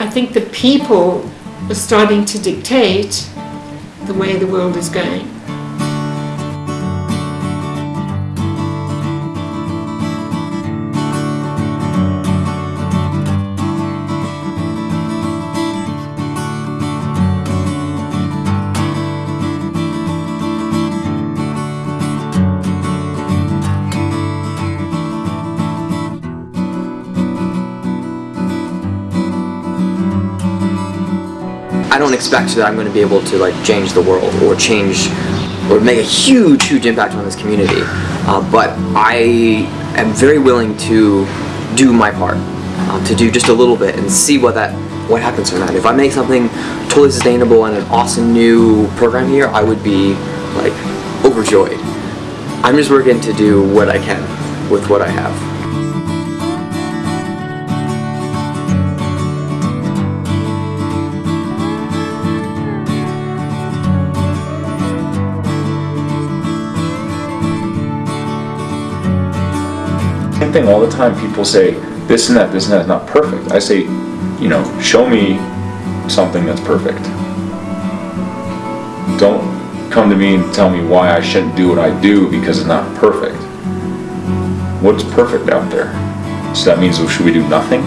I think the people are starting to dictate the way the world is going. I don't expect that I'm going to be able to like change the world or change or make a huge, huge impact on this community. Uh, but I am very willing to do my part, um, to do just a little bit and see what that what happens from that. If I make something totally sustainable and an awesome new program here, I would be like overjoyed. I'm just working to do what I can with what I have. Thing all the time. People say this and that, this and that is not perfect. I say, you know, show me something that's perfect. Don't come to me and tell me why I shouldn't do what I do because it's not perfect. What's perfect out there? So that means, should we do nothing?